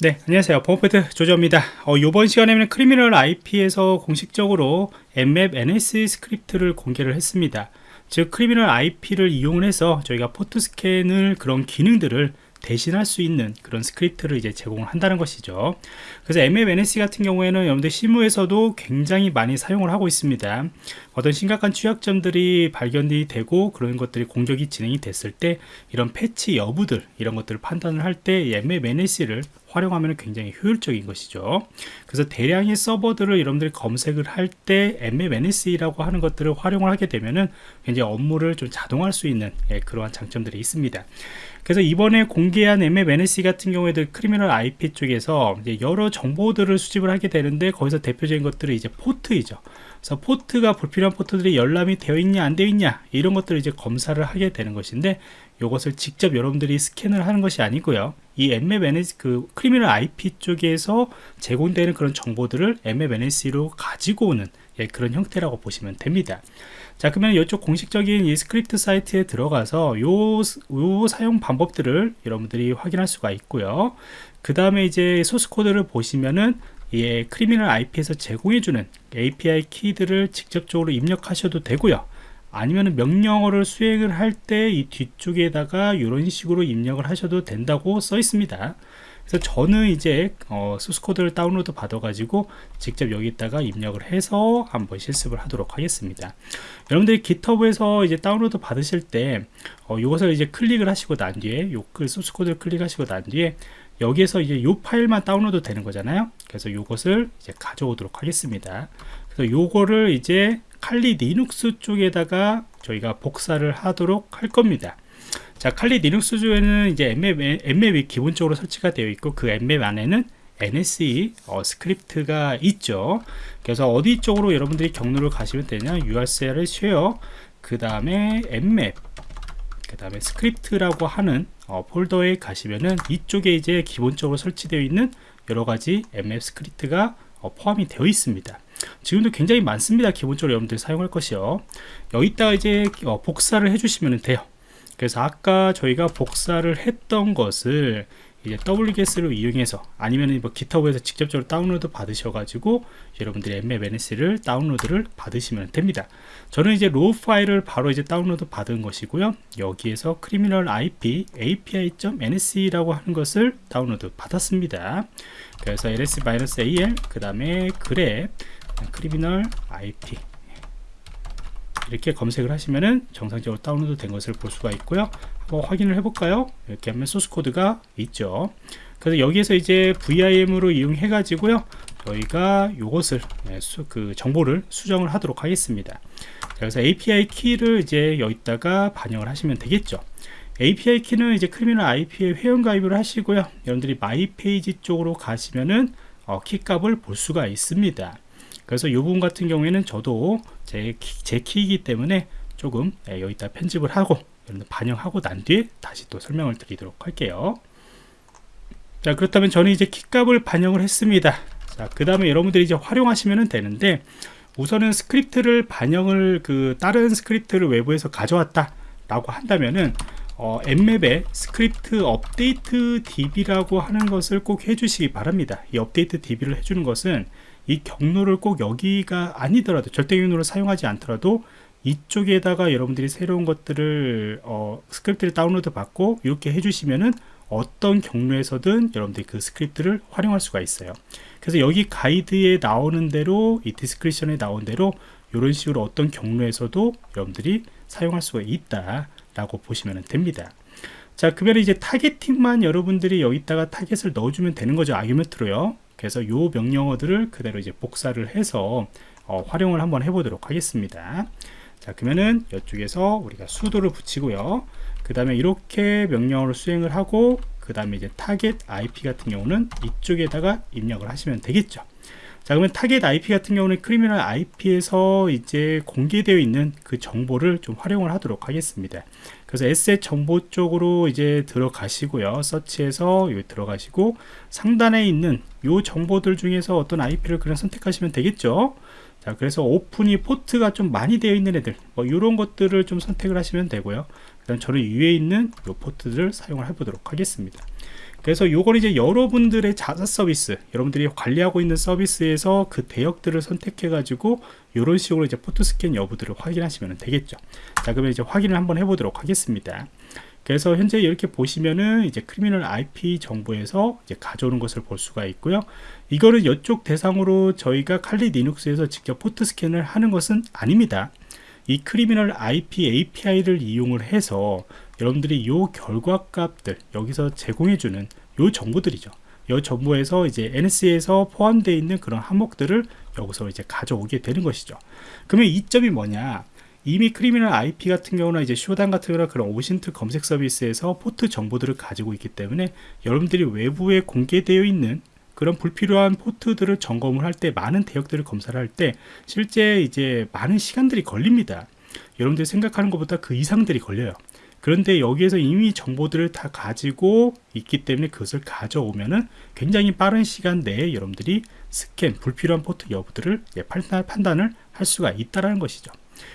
네 안녕하세요. 범퍼드 조조입니다. 어, 이번 시간에는 Criminal IP에서 공식적으로 nmap NSE 스크립트를 공개를 했습니다. 즉 Criminal IP를 이용해서 저희가 포트 스캔을 그런 기능들을 대신할 수 있는 그런 스크립트를 이제 제공을 한다는 것이죠. 그래서 nmap NSE 같은 경우에는 여러분들 실무에서도 굉장히 많이 사용을 하고 있습니다. 어떤 심각한 취약점들이 발견이 되고 그런 것들이 공격이 진행이 됐을 때 이런 패치 여부들 이런 것들을 판단을 할 때 nmap NSE를 활용하면 굉장히 효율적인 것이죠. 그래서 대량의 서버들을 여러분들이 검색을 할 때 MMNS라고 하는 것들을 활용을 하게 되면은 굉장히 업무를 좀 자동화할 수 있는 예, 그러한 장점들이 있습니다 그래서 이번에 공개한 nmap NSE 같은 경우에도 Criminal IP 쪽에서 여러 정보들을 수집을 하게 되는데 거기서 대표적인 것들이 이제 포트이죠. 그래서 포트가 불필요한 포트들이 열람이 되어 있냐 안 되어 있냐 이런 것들을 이제 검사를 하게 되는 것인데 이것을 직접 여러분들이 스캔을 하는 것이 아니고요. 이 mmNS 그 크리미널 IP 쪽에서 제공되는 그런 정보들을 mmNS로 가지고 오는 예, 그런 형태라고 보시면 됩니다 자 그러면 이쪽 공식적인 이 스크립트 사이트에 들어가서 요, 요 사용 방법들을 여러분들이 확인할 수가 있고요. 그 다음에 이제 source code를 보시면은 예, Criminal IP에서 제공해주는 API 키들을 직접적으로 입력하셔도 되고요. 아니면 명령어를 수행을 할 때 이 뒤쪽에다가 이런 식으로 입력을 하셔도 된다고 써 있습니다 그래서 저는 이제 어, source code를 다운로드 받아 가지고 직접 여기다가 입력을 해서 한번 실습을 하도록 하겠습니다. 여러분들이 GitHub에서 이제 다운로드 받으실 때 어, 이것을 이제 클릭을 하시고 난 뒤에 요 그 source code를 클릭하시고 난 뒤에 여기에서 이제 요 파일만 다운로드 되는 거잖아요. 그래서 이것을 이제 가져오도록 하겠습니다. 그래서 요거를 이제 Kali Linux 쪽에다가 저희가 복사를 하도록 할 겁니다 자 Kali Linux 쪽에는 이제 nmap, nmap이 기본적으로 설치가 되어 있고 그 nmap 안에는 NSE 어, 스크립트가 있죠. 그래서 어디 쪽으로 여러분들이 경로를 가시면 되냐? URC를 쉐어 그 다음에 nmap 그 다음에 스크립트라고 하는 어, 폴더에 가시면은 이쪽에 이제 기본적으로 설치되어 있는 여러가지 nmap 스크립트가 어, 포함이 되어 있습니다. 지금도 굉장히 많습니다. 기본적으로 여러분들이 사용할 것이요. 여기다가 이제 어, 복사를 해주시면 돼요 그래서 아까 저희가 복사를 했던 것을 이제 wget를 이용해서 아니면 뭐 GitHub에서 직접적으로 다운로드 받으셔가지고 여러분들이 mmns를 다운로드를 받으시면 됩니다. 저는 이제 raw 파일을 바로 이제 다운로드 받은 것이고요. 여기에서 criminal ip api.nse라고 하는 것을 다운로드 받았습니다. 그래서 ls-al 그 다음에 grep criminal ip 이렇게 검색을 하시면은 정상적으로 다운로드 된 것을 볼 수가 있고요. 한번 확인을 해볼까요? 이렇게 하면 소스 코드가 있죠. 그래서 여기에서 이제 VIM으로 이용해 가지고요. 저희가 이것을 네, 그 정보를 수정을 하도록 하겠습니다. 그래서 API 키를 이제 여기다가 반영을 하시면 되겠죠. API 키는 이제 Criminal IP에 회원 가입을 하시고요. 여러분들이 my page 쪽으로 가시면은 어, 키 값을 볼 수가 있습니다. 그래서 이 부분 같은 경우에는 저도 제, 키, 제 키이기 때문에 조금 예, 여기다 편집을 하고 반영하고 난 뒤에 다시 또 설명을 드리도록 할게요. 자 그렇다면 저는 이제 키값을 반영을 했습니다. 자그 다음에 여러분들이 이제 활용하시면 되는데 우선은 스크립트를 반영을 그 다른 스크립트를 외부에서 가져왔다 라고 한다면은 어, 엠맵에 스크립트 업데이트 db라고 하는 것을 꼭 해주시기 바랍니다. 이 update db를 해주는 것은 이 경로를 꼭 여기가 아니더라도 절대 경로를 사용하지 않더라도 이쪽에다가 여러분들이 새로운 것들을 어, 스크립트를 다운로드 받고 이렇게 해주시면은 어떤 경로에서든 여러분들이 그 스크립트를 활용할 수가 있어요. 그래서 여기 가이드에 나오는 대로 이 description에 나온 대로 이런 식으로 어떤 경로에서도 여러분들이 사용할 수가 있다 라고 보시면 됩니다. 자 그러면 이제 targeting만 여러분들이 여기다가 타겟을 넣어주면 되는 거죠. argument로요. 그래서 요 명령어들을 그대로 이제 복사를 해서 어, 활용을 한번 해보도록 하겠습니다. 자 그러면은 이쪽에서 우리가 sudo를 붙이고요. 그 다음에 이렇게 명령어를 수행을 하고 그 다음에 이제 타겟 IP 같은 경우는 이쪽에다가 입력을 하시면 되겠죠 자 그러면 타겟 IP 같은 경우는 Criminal IP에서 이제 공개되어 있는 그 정보를 좀 활용을 하도록 하겠습니다. 그래서 asset 정보 쪽으로 이제 들어가시고요. 서치해서 여기 들어가시고 상단에 있는 요 정보들 중에서 어떤 IP를 그냥 선택하시면 되겠죠 자 그래서 오픈이 포트가 좀 많이 되어 있는 애들 뭐 이런 것들을 좀 선택을 하시면 되고요. 그다음 저는 위에 있는 요 포트들을 사용을 해보도록 하겠습니다. 그래서 요건 이제 여러분들의 자사 서비스 여러분들이 관리하고 있는 서비스에서 그 대역들을 선택해 가지고 이런 식으로 이제 포토 스캔 여부들을 확인하시면 되겠죠. 자 그러면 이제 확인을 한번 해보도록 하겠습니다 그래서 현재 이렇게 보시면은 이제 Criminal IP 정보에서 이제 가져오는 것을 볼 수가 있고요. 이거는 이쪽 대상으로 저희가 칼리 리눅스에서 직접 포트 스캔을 하는 것은 아닙니다. 이 Criminal IP API를 이용을 해서 여러분들이 요 결과 값들 여기서 제공해주는 요 정보들이죠. 요 정보에서 이제 NSE에서 포함되어 있는 그런 항목들을 여기서 이제 가져오게 되는 것이죠. 그러면 이점이 뭐냐? 이미 Criminal IP 같은 경우는 이제 Shodan 같은 거나 그런 OSINT 검색 서비스에서 포트 정보들을 가지고 있기 때문에 여러분들이 외부에 공개되어 있는 그런 불필요한 포트들을 점검을 할 때 많은 대역들을 검사를 할 때 실제 이제 많은 시간들이 걸립니다. 여러분들이 생각하는 것보다 그 이상들이 걸려요. 그런데 여기에서 이미 정보들을 다 가지고 있기 때문에 그것을 가져오면은 굉장히 빠른 시간 내에 여러분들이 스캔 불필요한 포트 여부들을 판단을 할 수가 있다라는 것이죠.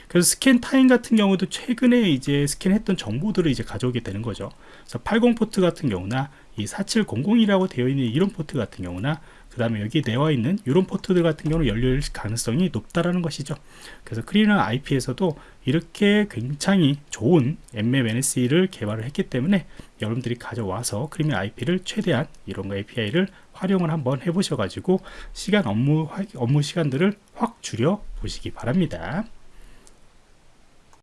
그래서 scan time 같은 경우도 최근에 이제 스캔했던 정보들을 이제 가져오게 되는 거죠. 그래서 80 포트 같은 경우나 이 4700이라고 되어 있는 이런 포트 같은 경우나 그 다음에 여기 나와 있는 이런 포트들 같은 경우는 열릴 가능성이 높다라는 것이죠. 그래서 Criminal IP에서도 이렇게 굉장히 좋은 Nmap NSE를 개발을 했기 때문에 여러분들이 가져와서 Criminal IP를 최대한 이런 거 API를 활용을 한번 해보셔가지고 시간 업무 업무 시간들을 확 줄여 보시기 바랍니다.